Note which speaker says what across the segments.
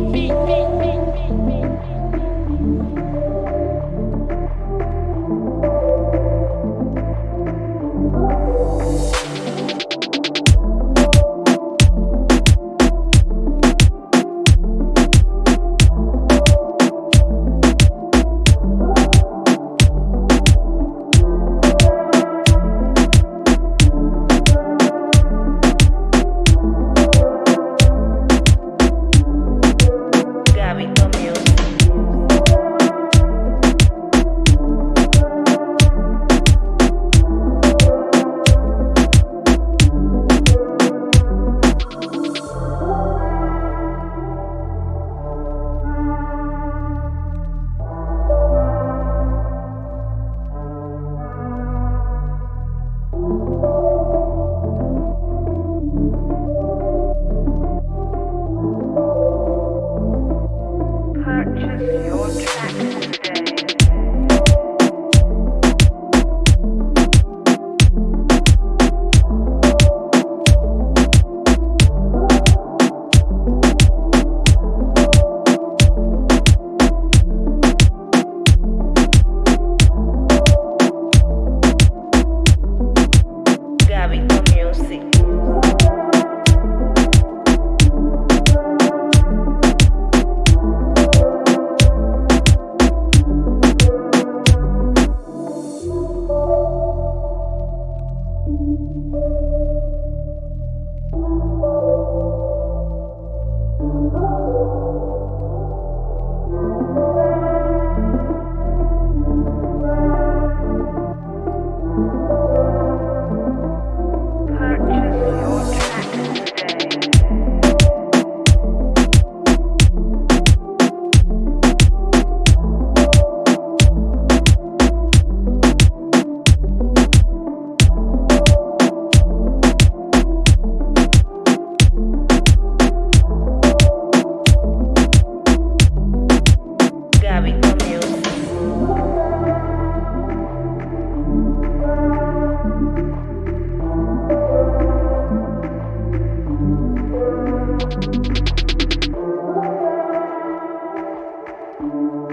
Speaker 1: beat, beat, beat.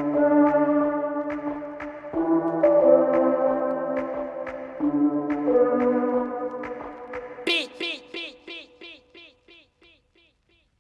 Speaker 2: Thank you.